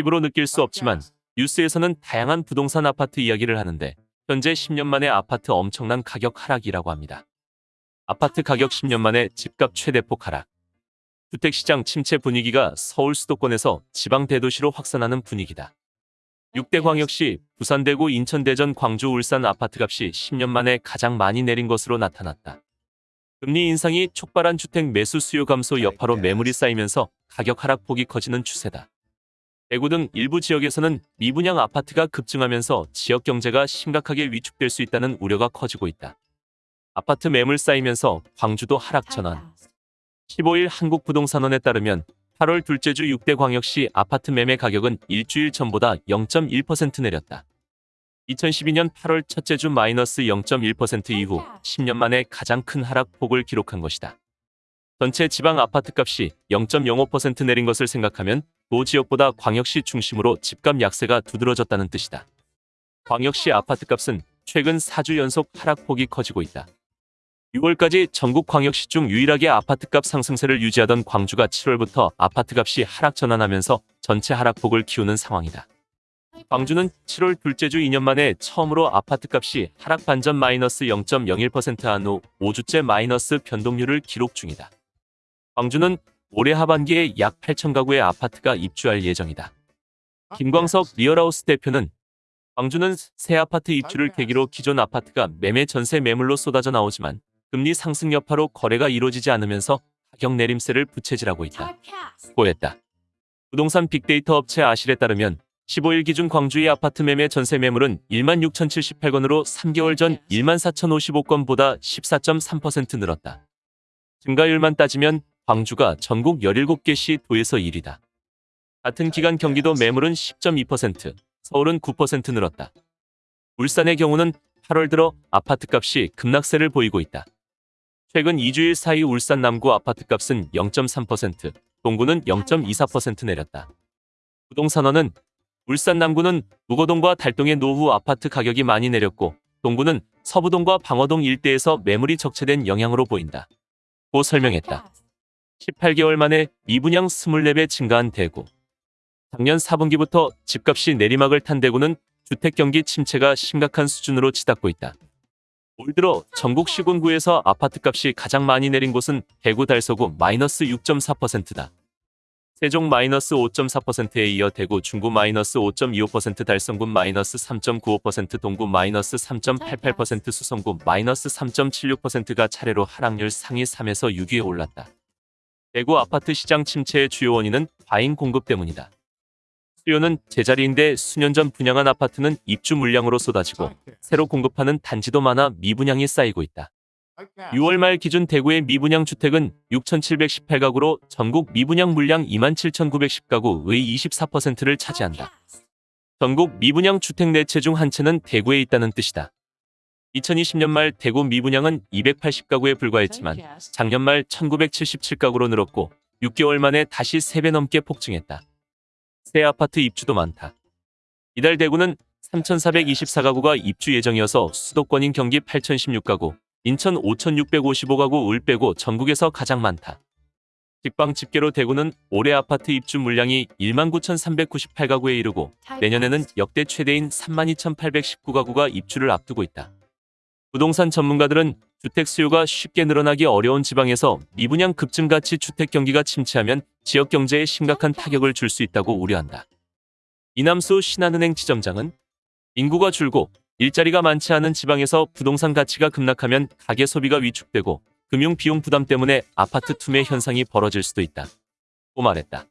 피부로 느낄 수 없지만 뉴스에서는 다양한 부동산 아파트 이야기를 하는데 현재 10년 만에 아파트 엄청난 가격 하락이라고 합니다. 아파트 가격 10년 만에 집값 최대폭 하락. 주택시장 침체 분위기가 서울 수도권에서 지방 대도시로 확산하는 분위기다. 6대 광역시 부산, 대구, 인천, 대전, 광주, 울산 아파트값이 10년 만에 가장 많이 내린 것으로 나타났다. 금리 인상이 촉발한 주택 매수 수요 감소 여파로 매물이 쌓이면서 가격 하락폭이 커지는 추세다. 대구 등 일부 지역에서는 미분양 아파트가 급증하면서 지역 경제가 심각하게 위축될 수 있다는 우려가 커지고 있다. 아파트 매물 쌓이면서 광주도 하락 전환. 15일 한국부동산원에 따르면 8월 둘째 주 6대 광역시 아파트 매매 가격은 일주일 전보다 0.1% 내렸다. 2012년 8월 첫째 주 마이너스 0.1% 이후 10년 만에 가장 큰 하락폭을 기록한 것이다. 전체 지방 아파트 값이 0.05% 내린 것을 생각하면 도 지역보다 광역시 중심으로 집값 약세가 두드러졌다는 뜻이다. 광역시 아파트 값은 최근 4주 연속 하락폭이 커지고 있다. 6월까지 전국 광역시 중 유일하게 아파트값 상승세를 유지하던 광주가 7월부터 아파트값이 하락 전환하면서 전체 하락폭을 키우는 상황이다. 광주는 7월 둘째 주 2년 만에 처음으로 아파트값이 하락 반전 마이너스 0.01%한 후 5주째 마이너스 변동률을 기록 중이다. 광주는 올해 하반기에 약 8천 가구의 아파트가 입주할 예정이다. 김광석 리얼하우스 대표는 광주는 새 아파트 입주를 계기로 기존 아파트가 매매 전세 매물로 쏟아져 나오지만 금리 상승 여파로 거래가 이루어지지 않으면서 가격 내림세를 부채질하고 있다고 했다. 부동산 빅데이터 업체 아실에 따르면 15일 기준 광주의 아파트 매매 전세 매물은 1만 6,078건으로 3개월 전 1만 4,055건보다 14.3% 늘었다. 증가율만 따지면 광주가 전국 17개 시 도에서 1위다. 같은 기간 경기도 매물은 10.2%, 서울은 9% 늘었다. 울산의 경우는 8월 들어 아파트값이 급락세를 보이고 있다. 최근 2주일 사이 울산 남구 아파트값은 0.3%, 동구는 0.24% 내렸다. 부동산원은 울산 남구는 무거동과 달동의 노후 아파트 가격이 많이 내렸고 동구는 서부동과 방어동 일대에서 매물이 적체된 영향으로 보인다. 고 설명했다. 18개월 만에 미분양 24배 증가한 대구. 작년 4분기부터 집값이 내리막을 탄 대구는 주택 경기 침체가 심각한 수준으로 치닫고 있다. 올 들어 전국 시군구에서 아파트값이 가장 많이 내린 곳은 대구 달서구 마이너스 6.4%다. 세종 마이너스 5.4%에 이어 대구 중구 마이너스 5.25% 달성군 마이너스 3.95% 동구 마이너스 3.88% 수성구 마이너스 3.76%가 차례로 하락률 상위 3에서 6위에 올랐다. 대구 아파트 시장 침체의 주요 원인은 과잉 공급 때문이다. 수요는 제자리인데 수년 전 분양한 아파트는 입주 물량으로 쏟아지고 새로 공급하는 단지도 많아 미분양이 쌓이고 있다. 6월 말 기준 대구의 미분양 주택은 6,718가구로 전국 미분양 물량 27,910가구의 24%를 차지한다. 전국 미분양 주택 네채중 한 채는 대구에 있다는 뜻이다. 2020년 말 대구 미분양은 280가구에 불과했지만 작년 말 1977가구로 늘었고 6개월 만에 다시 3배 넘게 폭증했다. 새 아파트 입주도 많다. 이달 대구는 3,424가구가 입주 예정이어서 수도권인 경기 8,016가구, 인천 5,655가구 을 빼고 전국에서 가장 많다. 직방 집계로 대구는 올해 아파트 입주 물량이 19,398가구에 이르고 내년에는 역대 최대인 32,819가구가 입주를 앞두고 있다. 부동산 전문가들은 주택 수요가 쉽게 늘어나기 어려운 지방에서 미분양 급증 가치 주택 경기가 침체하면 지역 경제에 심각한 타격을 줄 수 있다고 우려한다. 이남수 신한은행 지점장은 인구가 줄고 일자리가 많지 않은 지방에서 부동산 가치가 급락하면 가계 소비가 위축되고 금융 비용 부담 때문에 아파트 투매 현상이 벌어질 수도 있다. 고 말했다.